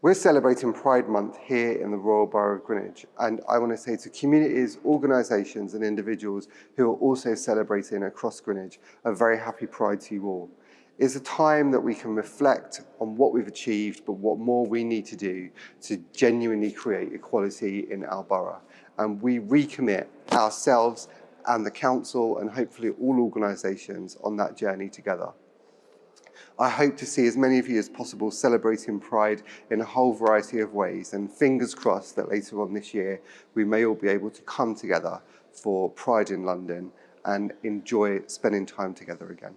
We're celebrating Pride Month here in the Royal Borough of Greenwich and I want to say to communities, organisations and individuals who are also celebrating across Greenwich a very happy Pride to you all. It's a time that we can reflect on what we've achieved but what more we need to do to genuinely create equality in our borough and we recommit ourselves and the council and hopefully all organisations on that journey together. I hope to see as many of you as possible celebrating Pride in a whole variety of ways and fingers crossed that later on this year we may all be able to come together for Pride in London and enjoy spending time together again.